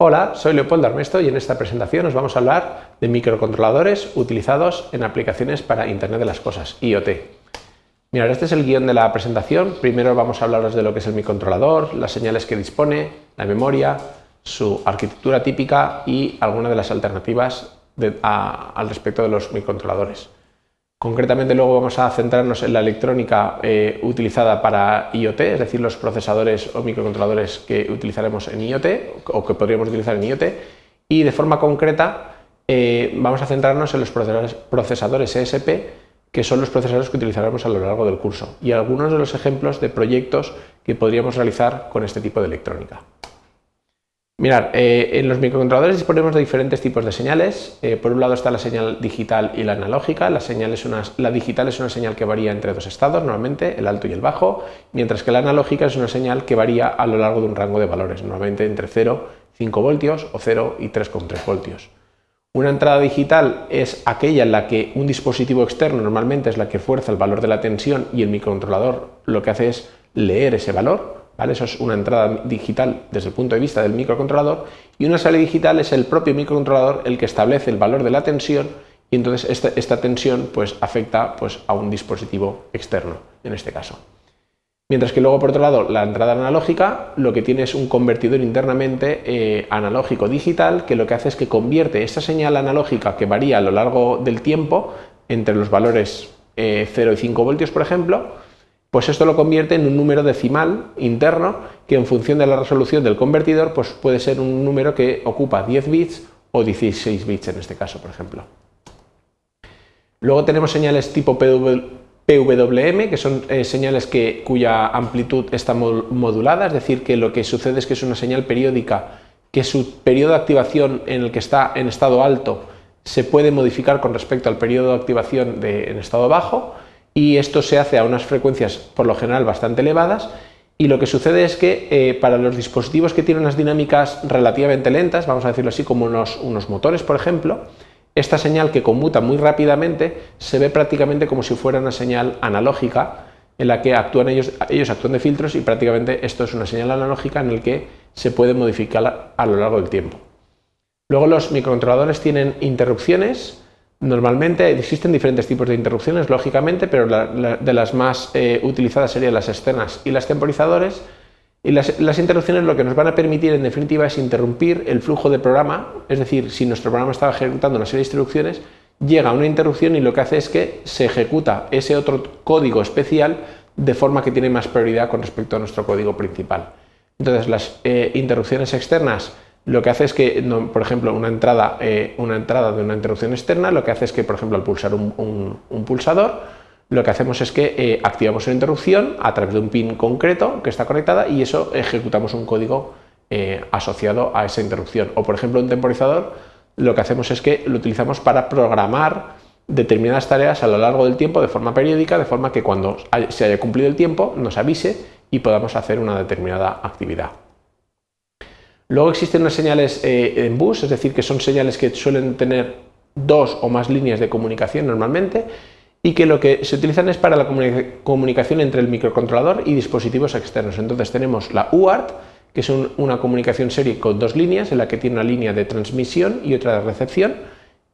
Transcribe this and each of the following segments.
Hola, soy Leopoldo Armesto y en esta presentación os vamos a hablar de microcontroladores utilizados en aplicaciones para Internet de las Cosas, IoT. Mirad, este es el guion de la presentación. Primero vamos a hablaros de lo que es el microcontrolador, las señales que dispone, la memoria, su arquitectura típica y algunas de las alternativas al respecto de los microcontroladores. Concretamente luego vamos a centrarnos en la electrónica eh, utilizada para IoT, es decir, los procesadores o microcontroladores que utilizaremos en IoT o que podríamos utilizar en IoT y de forma concreta eh, vamos a centrarnos en los procesadores ESP que son los procesadores que utilizaremos a lo largo del curso y algunos de los ejemplos de proyectos que podríamos realizar con este tipo de electrónica. Mirad, eh, en los microcontroladores disponemos de diferentes tipos de señales. Eh, por un lado está la señal digital y la analógica. La, digital es una señal que varía entre dos estados, normalmente el alto y el bajo, mientras que la analógica es una señal que varía a lo largo de un rango de valores, normalmente entre 0 y 5 voltios o 0 y 3,3 voltios. Una entrada digital es aquella en la que un dispositivo externo normalmente es la que fuerza el valor de la tensión y el microcontrolador lo que hace es leer ese valor eso es una entrada digital desde el punto de vista del microcontrolador y una salida digital es el propio microcontrolador el que establece el valor de la tensión y entonces esta, tensión pues, afecta pues, a un dispositivo externo, en este caso. Mientras que luego, por otro lado, la entrada analógica lo que tiene es un convertidor internamente eh, analógico-digital que lo que hace es que convierte esta señal analógica que varía a lo largo del tiempo entre los valores 0 eh, y 5 voltios, por ejemplo, pues esto lo convierte en un número decimal interno que en función de la resolución del convertidor pues puede ser un número que ocupa 10 bits o 16 bits en este caso, por ejemplo. Luego tenemos señales tipo PWM, que son eh, señales cuya amplitud está modulada, es decir, que lo que sucede es que es una señal periódica que su periodo de activación en el que está en estado alto se puede modificar con respecto al periodo de activación en estado bajo, y esto se hace a unas frecuencias por lo general bastante elevadas y lo que sucede es que eh, para los dispositivos que tienen unas dinámicas relativamente lentas, vamos a decirlo así como unos, motores por ejemplo, esta señal que conmuta muy rápidamente se ve prácticamente como si fuera una señal analógica en la que actúan ellos, ellos actúan de filtros y prácticamente esto es una señal analógica en el que se puede modificar a lo largo del tiempo. Luego los microcontroladores tienen interrupciones Normalmente existen diferentes tipos de interrupciones, lógicamente, pero de las más eh, utilizadas serían las externas y las temporizadores. Y las, las, interrupciones lo que nos van a permitir, en definitiva, es interrumpir el flujo de programa, es decir, si nuestro programa estaba ejecutando una serie de instrucciones, llega una interrupción y lo que hace es que se ejecuta ese otro código especial de forma que tiene más prioridad con respecto a nuestro código principal. Entonces, las eh, interrupciones externas lo que hace es que, por ejemplo, una entrada, eh, una entrada de una interrupción externa, lo que hace es que, por ejemplo, al pulsar un, pulsador, lo que hacemos es que eh, activamos una interrupción a través de un pin concreto que está conectada y eso ejecutamos un código eh, asociado a esa interrupción. O, por ejemplo, un temporizador, lo que hacemos es que lo utilizamos para programar determinadas tareas a lo largo del tiempo de forma periódica, de forma que cuando se haya cumplido el tiempo nos avise y podamos hacer una determinada actividad. Luego existen unas señales eh, en bus, es decir, que son señales que suelen tener dos o más líneas de comunicación normalmente y que lo que se utilizan es para la comunicación entre el microcontrolador y dispositivos externos. Entonces tenemos la UART, que es una comunicación serie con dos líneas, en la que tiene una línea de transmisión y otra de recepción,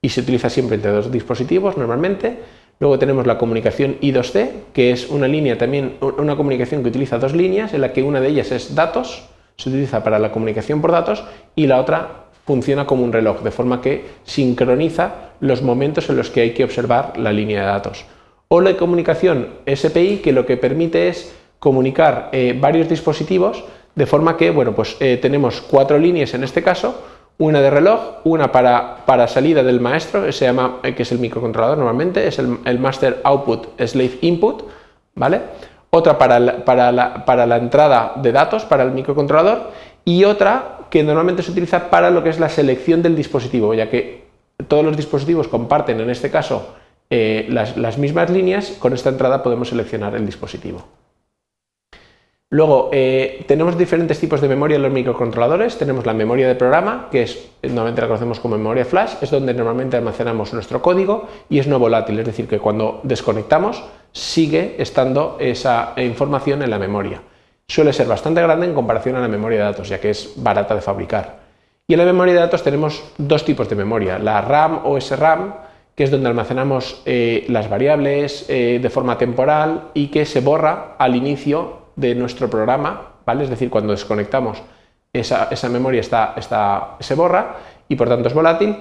y se utiliza siempre entre dos dispositivos normalmente. Luego tenemos la comunicación I2C, que es una línea también, una comunicación que utiliza dos líneas, en la que una de ellas es datos, se utiliza para la comunicación por datos y la otra funciona como un reloj, de forma que sincroniza los momentos en los que hay que observar la línea de datos. O la comunicación SPI, que lo que permite es comunicar eh, varios dispositivos, de forma que bueno, pues, eh, tenemos cuatro líneas en este caso, una de reloj, una para, para salida del maestro, se llama, eh, que es el microcontrolador normalmente, es el, el Master Output Slave Input, ¿vale? Otra para la, entrada de datos, para el microcontrolador, y otra que normalmente se utiliza para lo que es la selección del dispositivo, ya que todos los dispositivos comparten, en este caso, eh, las, mismas líneas, con esta entrada podemos seleccionar el dispositivo. Luego, eh, tenemos diferentes tipos de memoria en los microcontroladores. Tenemos la memoria de programa, que es normalmente la conocemos como memoria flash, es donde normalmente almacenamos nuestro código y es no volátil, es decir, que cuando desconectamos sigue estando esa información en la memoria. Suele ser bastante grande en comparación a la memoria de datos, ya que es barata de fabricar. Y en la memoria de datos tenemos dos tipos de memoria, la RAM o SRAM, que es donde almacenamos eh, las variables eh, de forma temporal y que se borra al inicio de nuestro programa, ¿vale? Es decir, cuando desconectamos esa, memoria está, está, se borra y por tanto es volátil.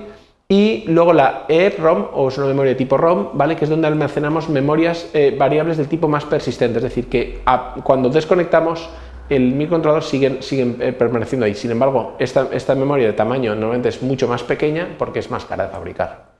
Y luego la EEPROM, o es una memoria de tipo ROM, ¿vale? que es donde almacenamos memorias eh, variables del tipo más persistente, es decir, que cuando desconectamos el microcontrolador siguen, siguen eh, permaneciendo ahí. Sin embargo, esta, esta memoria de tamaño normalmente es mucho más pequeña porque es más cara de fabricar.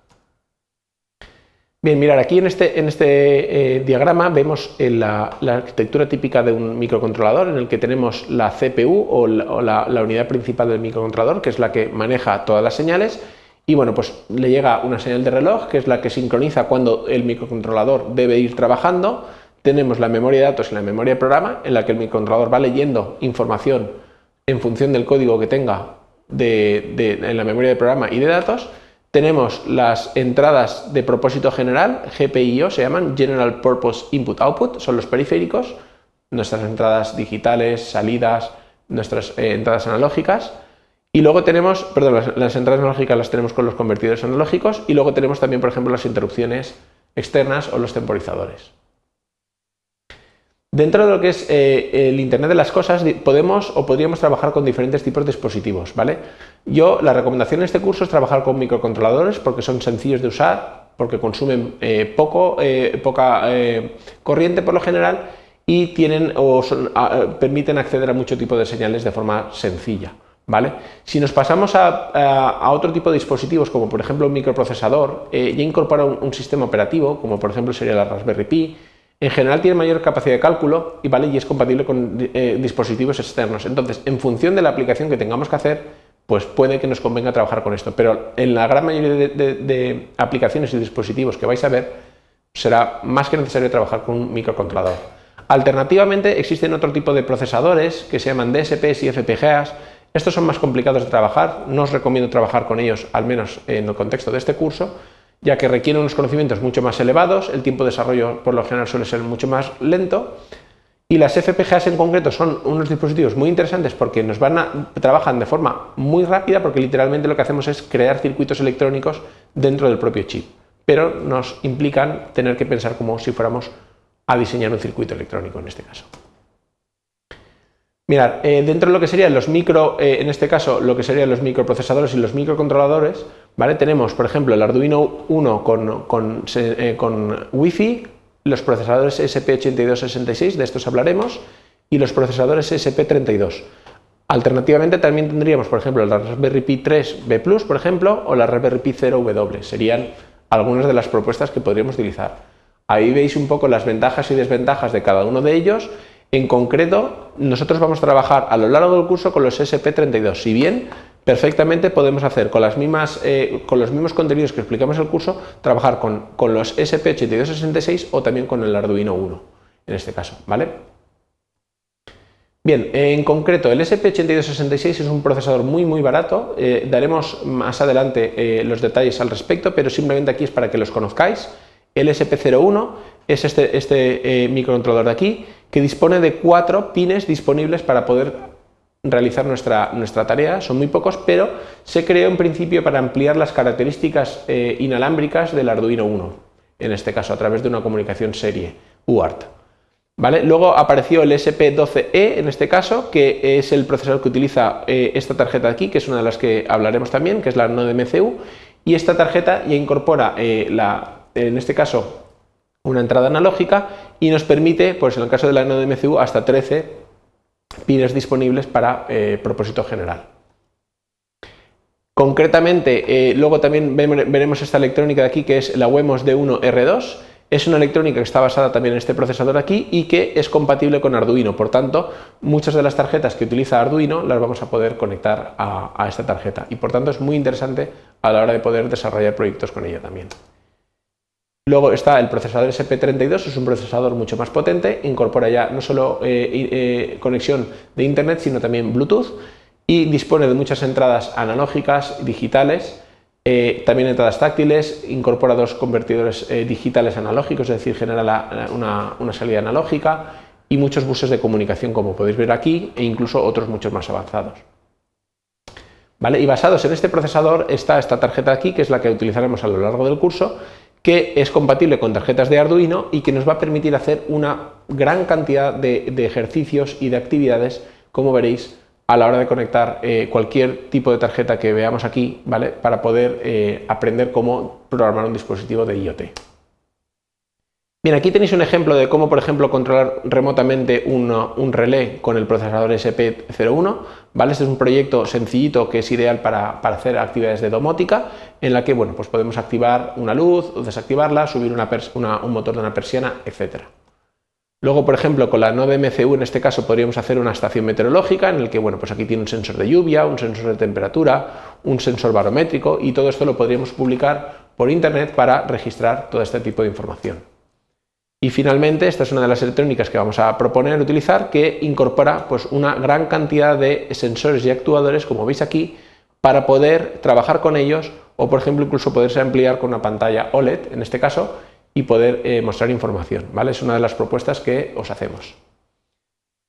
Bien, mirar, aquí en este, en este eh, diagrama vemos eh, la, arquitectura típica de un microcontrolador en el que tenemos la CPU o, la, unidad principal del microcontrolador, que es la que maneja todas las señales, y bueno, pues le llega una señal de reloj, que es la que sincroniza cuando el microcontrolador debe ir trabajando, tenemos la memoria de datos y la memoria de programa, en la que el microcontrolador va leyendo información en función del código que tenga en la memoria de programa y de datos, tenemos las entradas de propósito general, GPIO se llaman, General Purpose Input Output, son los periféricos, nuestras entradas digitales, salidas, nuestras eh, entradas analógicas. Y luego tenemos, perdón, las, las, entradas analógicas las tenemos con los convertidores analógicos y luego tenemos también, por ejemplo, las interrupciones externas o los temporizadores. Dentro de lo que es eh, el Internet de las cosas, podemos o podríamos trabajar con diferentes tipos de dispositivos, ¿vale? Yo, la recomendación en este curso es trabajar con microcontroladores porque son sencillos de usar, porque consumen eh, poco, eh, poca corriente por lo general y tienen o permiten acceder a mucho tipo de señales de forma sencilla. ¿Vale? Si nos pasamos a, otro tipo de dispositivos, como por ejemplo un microprocesador, ya incorpora un, un sistema operativo, como por ejemplo sería la Raspberry Pi, en general tiene mayor capacidad de cálculo y, ¿vale? y es compatible con eh, dispositivos externos. Entonces, en función de la aplicación que tengamos que hacer, pues puede que nos convenga trabajar con esto. Pero en la gran mayoría de, aplicaciones y dispositivos que vais a ver, será más que necesario trabajar con un microcontrolador. Alternativamente, existen otro tipo de procesadores que se llaman DSPs y FPGAs. Estos son más complicados de trabajar, no os recomiendo trabajar con ellos, al menos en el contexto de este curso, ya que requieren unos conocimientos mucho más elevados, el tiempo de desarrollo por lo general suele ser mucho más lento, y las FPGAs en concreto son unos dispositivos muy interesantes porque nos van a, trabajan de forma muy rápida porque literalmente lo que hacemos es crear circuitos electrónicos dentro del propio chip, pero nos implican tener que pensar como si fuéramos a diseñar un circuito electrónico en este caso. Mirad, eh, dentro de lo que serían los micro, eh, en este caso lo que serían los microprocesadores y los microcontroladores, Tenemos, por ejemplo, el Arduino 1 con, con, eh, con Wi-Fi, los procesadores SP8266, de estos hablaremos, y los procesadores SP32. Alternativamente también tendríamos, por ejemplo, la Raspberry Pi 3B+, por ejemplo, o la Raspberry Pi 0W. Serían algunas de las propuestas que podríamos utilizar. Ahí veis un poco las ventajas y desventajas de cada uno de ellos en concreto, nosotros vamos a trabajar a lo largo del curso con los SP32. Si bien perfectamente podemos hacer eh, con los mismos contenidos que explicamos en el curso, trabajar con, con los SP8266 o también con el Arduino 1, en este caso, ¿vale? Bien, en concreto el SP8266 es un procesador muy muy barato, eh, daremos más adelante eh, los detalles al respecto, pero simplemente aquí es para que los conozcáis. El SP01 es este, este microcontrolador de aquí, que dispone de cuatro pines disponibles para poder realizar nuestra, nuestra tarea, son muy pocos, pero se creó en principio para ampliar las características eh, inalámbricas del Arduino 1, en este caso a través de una comunicación serie, UART. ¿Vale? Luego apareció el SP12E en este caso, que es el procesador que utiliza eh, esta tarjeta aquí, que es una de las que hablaremos también, que es la Node MCU, y esta tarjeta ya incorpora eh, la, en este caso una entrada analógica y nos permite, pues en el caso de la MCU, hasta 13 pines disponibles para eh, propósito general. Concretamente, eh, luego también veremos esta electrónica de aquí que es la WEMOS D1R2. Es una electrónica que está basada también en este procesador aquí y que es compatible con Arduino. Por tanto, muchas de las tarjetas que utiliza Arduino las vamos a poder conectar a, a esta tarjeta. Y por tanto es muy interesante a la hora de poder desarrollar proyectos con ella también. Luego está el procesador SP32, es un procesador mucho más potente, incorpora ya no solo eh, eh, conexión de Internet, sino también Bluetooth y dispone de muchas entradas analógicas, digitales, eh, también entradas táctiles, incorpora dos convertidores digitales analógicos, es decir, genera una, una salida analógica y muchos buses de comunicación, como podéis ver aquí, e incluso otros muchos más avanzados. ¿vale? Y basados en este procesador está esta tarjeta aquí, que es la que utilizaremos a lo largo del curso, que es compatible con tarjetas de Arduino y que nos va a permitir hacer una gran cantidad de, ejercicios y de actividades, como veréis, a la hora de conectar eh, cualquier tipo de tarjeta que veamos aquí, ¿vale? Para poder eh, aprender cómo programar un dispositivo de IoT. Bien, aquí tenéis un ejemplo de cómo, por ejemplo, controlar remotamente un, relé con el procesador SP01. ¿vale? Este es un proyecto sencillito que es ideal para, hacer actividades de domótica, en la que bueno, pues podemos activar una luz desactivarla, subir un motor de una persiana, etc. Luego, por ejemplo, con la node MCU, en este caso, podríamos hacer una estación meteorológica, en el que bueno, pues aquí tiene un sensor de lluvia, un sensor de temperatura, un sensor barométrico, y todo esto lo podríamos publicar por Internet para registrar todo este tipo de información. Y finalmente, esta es una de las electrónicas que vamos a proponer utilizar, que incorpora pues, una gran cantidad de sensores y actuadores, como veis aquí, para poder trabajar con ellos o, por ejemplo, incluso poderse ampliar con una pantalla OLED, en este caso, y poder eh, mostrar información. ¿vale? Es una de las propuestas que os hacemos.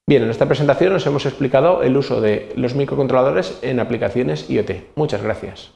Bien, en esta presentación os hemos explicado el uso de los microcontroladores en aplicaciones IoT. Muchas gracias.